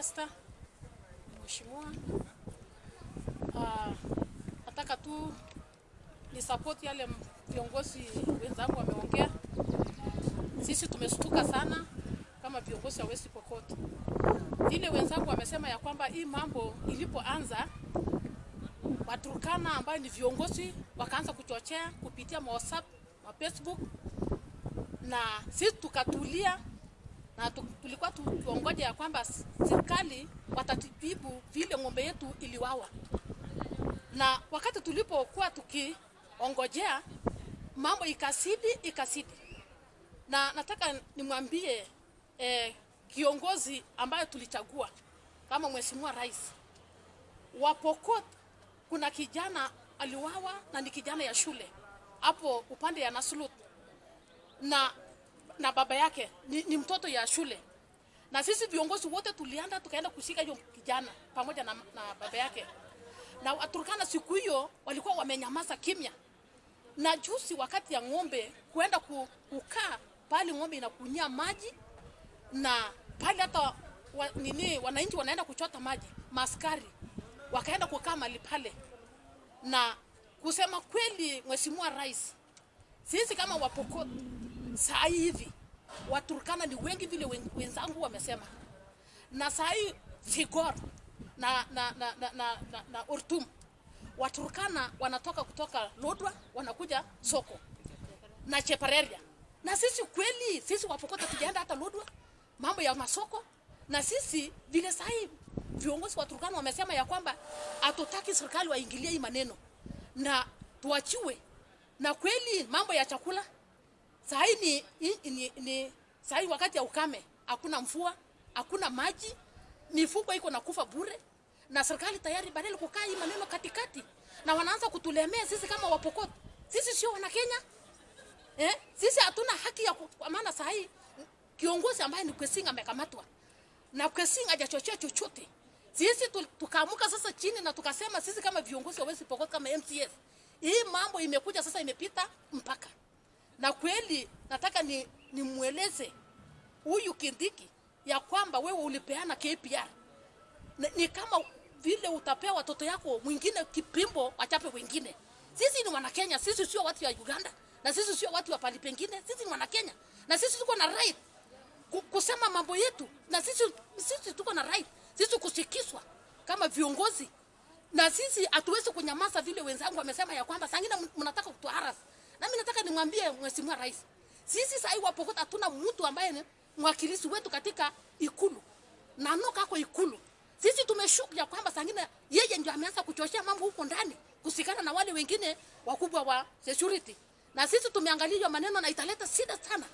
Esther Mheshimiwa, uh, nataka tu ni support yale viongozi wenzangu wameongea. Sisi tumeshtuka sana kama viongozi wa West Pokot. Vile wenzangu wamesema ya kwamba hii mambo ilipoanza Waturkana ambayo ni viongozi wakaanza kuchochea kupitia WhatsApp, Facebook na sisi tukatulia na tu- tulikuwa tu- tuongoja ya kwamba serikali watatibibu vile ng'ombe yetu iliwawa, na wakati tulipokuwa tukiongojea mambo ikasidi ikasidi, na nataka nimwambie eh, kiongozi ambayo tulichagua kama mheshimiwa rais. Wa Pokot, kuna kijana aliwawa na ni kijana ya shule. Hapo upande ya Nasulut. Na na baba yake ni, ni mtoto ya shule, na sisi viongozi wote tulianda tukaenda kushika hiyo kijana pamoja na, na baba yake, na Waturkana siku hiyo walikuwa wamenyamaza kimya, na juzi wakati ya ng'ombe kuenda kukaa pale ng'ombe inakunyia maji na pale hata wa, nini wananchi wanaenda kuchota maji, maskari wakaenda kukaa mali pale, na kusema kweli, Mheshimiwa Rais, sisi kama Wapokot saa hivi Waturkana ni wengi vile wen- wenzangu wamesema, na saa hii Sigor na, na, na, na, na, na, na Ortum Waturkana wanatoka kutoka Lodwa wanakuja soko na Chepareria, na sisi kweli sisi Wapokot tujaenda hata Lodwa mambo ya masoko, na sisi vile sahi viongozi wa Turkana wamesema ya kwamba hatutaki serikali waingilie hii maneno. Na tuachiwe, na kweli mambo ya chakula saa hii ni, ni, ni, ni saa wakati ya ukame, hakuna mvua, hakuna maji, mifugo iko nakufa bure, na serikali tayari badala kukaa hii maneno katikati, na wanaanza kutulemea sisi kama Wapokot. Sisi sio wana Kenya eh? Sisi hatuna haki ya kwa maana sahi kiongozi ambaye ni Kwesing amekamatwa na Kwesing hajachochea chochote. Sisi tu- tukaamuka sasa chini na tukasema sisi kama viongozi wa West Pokot kama MCS, hii mambo imekuja sasa imepita mpaka na kweli nataka ni nimweleze huyu Kindiki ya kwamba wewe ulipeana KPR ni, ni kama vile utapea watoto yako mwingine kipimbo achape wengine. Sisi ni Wanakenya, sisi sio watu wa Uganda na sisi sio watu wa pali pengine. Sisi ni wana Kenya na sisi tuko na right kusema mambo yetu, na sisi sisi tuko na right sisi kusikizwa kama viongozi, na sisi hatuwezi kunyamaza vile wenzangu wamesema ya kwamba sangine mnataka kutuharas. Na mimi nataka nimwambie Mheshimiwa Rais, sisi sasa hivi Wapokot hatuna mtu ambaye ni mwakilishi wetu katika ikulu na noka kwa ikulu. Sisi tumeshuku ya kwamba sangine yeye ndio ameanza kuchochea mambo huko ndani kusikana na wale wengine wakubwa wa security, na sisi tumeangalia maneno na italeta shida sana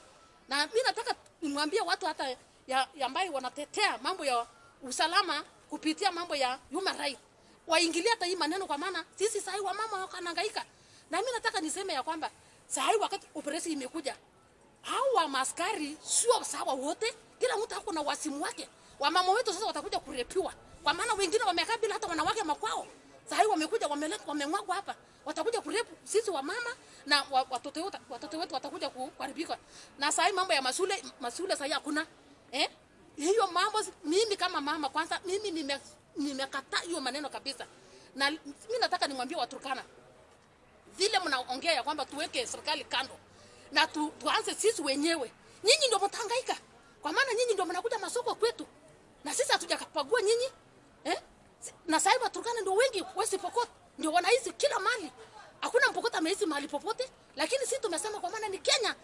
na mimi nataka nimwambie watu hata ya, ya ambayo wanatetea mambo ya usalama kupitia mambo ya human right waingilie hata hii maneno, kwa maana sisi sahi wamama wanahangaika. Na mimi nataka niseme ya kwamba sahi wakati operesheni imekuja, hawa maskari sio sawa wote, kila mtu ako na wasimu wake. Wamama wetu sasa watakuja kurepiwa, kwa maana wengine wamekaa bila hata wanawake makwao. Sahi wamekuja wameleta wamemwagwa hapa, watakuja kurepu sisi wamama na wa- watoto wetu, watoto wetu watakuja kuharibika. Na sahi mambo ya masule masule sahi hakuna eh, hiyo mambo mimi kama mama kwanza, mimi nime hiyo maneno kabisa, na mimi nataka nimwambie Waturkana vile mnaongea ya kwamba tuweke serikali kando na tu, tuanze sisi wenyewe. Nyinyi ndio mtahangaika, kwa maana nyinyi ndio mnakuja masoko kwetu. Na sisi hatujakapagua nyinyi eh? Na sasa Waturkana ndio wengi West Pokot ndio wanaishi kila mali, hakuna Mpokot ameishi mahali popote, lakini sisi tumesema kwa maana ni Kenya,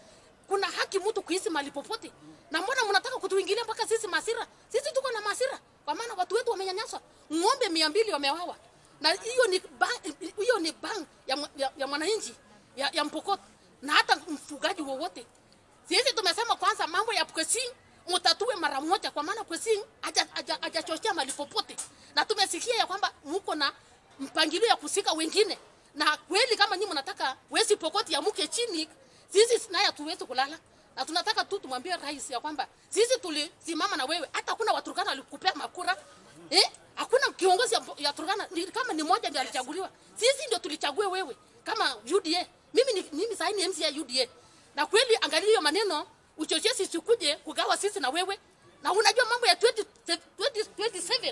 kuna haki mtu kuishi mahali popote. Na mbona mnataka kutuingilia mpaka sisi masira? Sisi tuko na masira, kwa maana watu wetu wamenyanyaswa, ng'ombe mia mbili wamewawa. Na hiyo ni hiyo ni bang ya, ya, ya mwananchi ya, ya mpokoto na hata mfugaji wowote. Sisi tumesema kwanza mambo ya Kwesing mutatue mara moja, kwa maana haja- hajachochea mali popote, na tumesikia ya kwamba muko na mpangilio ya kusika wengine, na kweli kama nyinyi mnataka wezi Pokoti ya muke chini, sisi naye hatuwezi kulala na tunataka tu tumwambie rais ya kwamba sisi tulisimama na wewe, hata kuna Waturkana walikupea makura eh? Hakuna kiongozi ya, ya Turkana. Kama ni moja ndio alichaguliwa, sisi ndio tulichague wewe kama UDA. Mimi ni, mimi sahi ni MC ya UDA, na kweli angalia hiyo maneno uchochezi sikuje kugawa sisi na wewe, na unajua mambo ya 20